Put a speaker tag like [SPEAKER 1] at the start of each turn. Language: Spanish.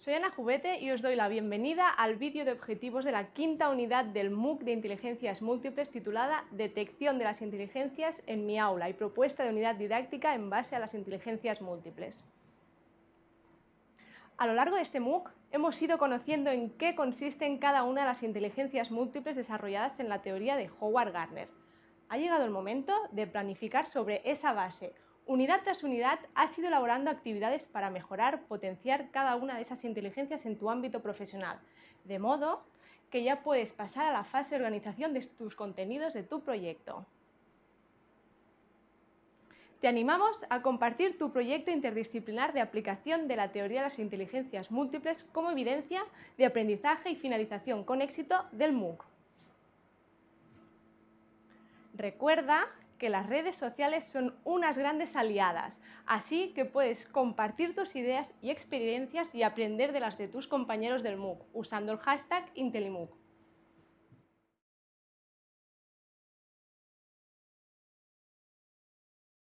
[SPEAKER 1] Soy Ana Jubete y os doy la bienvenida al vídeo de objetivos de la quinta unidad del MOOC de Inteligencias Múltiples titulada Detección de las inteligencias en mi aula y propuesta de unidad didáctica en base a las inteligencias múltiples. A lo largo de este MOOC hemos ido conociendo en qué consisten cada una de las inteligencias múltiples desarrolladas en la teoría de Howard Gardner. Ha llegado el momento de planificar sobre esa base, Unidad tras unidad has ido elaborando actividades para mejorar, potenciar cada una de esas inteligencias en tu ámbito profesional, de modo que ya puedes pasar a la fase de organización de tus contenidos de tu proyecto. Te animamos a compartir tu proyecto interdisciplinar de aplicación de la teoría de las inteligencias múltiples como evidencia de aprendizaje y finalización con éxito del MOOC. Recuerda que las redes sociales son unas grandes aliadas, así que puedes compartir tus ideas y experiencias y aprender de las de tus compañeros del MOOC usando el hashtag IntelliMOOC.